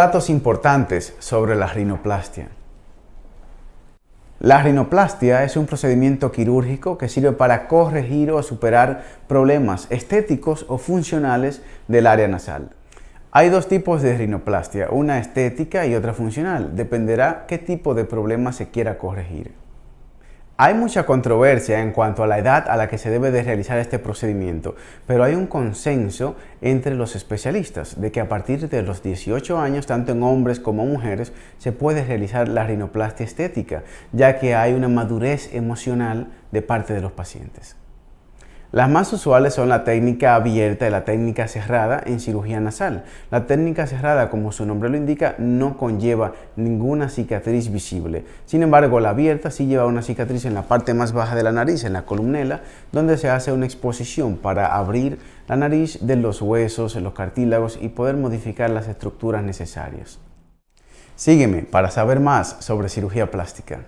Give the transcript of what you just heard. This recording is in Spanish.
Datos importantes sobre la rinoplastia. La rinoplastia es un procedimiento quirúrgico que sirve para corregir o superar problemas estéticos o funcionales del área nasal. Hay dos tipos de rinoplastia, una estética y otra funcional. Dependerá qué tipo de problema se quiera corregir. Hay mucha controversia en cuanto a la edad a la que se debe de realizar este procedimiento, pero hay un consenso entre los especialistas de que a partir de los 18 años, tanto en hombres como mujeres, se puede realizar la rinoplastia estética, ya que hay una madurez emocional de parte de los pacientes. Las más usuales son la técnica abierta y la técnica cerrada en cirugía nasal. La técnica cerrada, como su nombre lo indica, no conlleva ninguna cicatriz visible. Sin embargo, la abierta sí lleva una cicatriz en la parte más baja de la nariz, en la columnela, donde se hace una exposición para abrir la nariz de los huesos, los cartílagos y poder modificar las estructuras necesarias. Sígueme para saber más sobre cirugía plástica.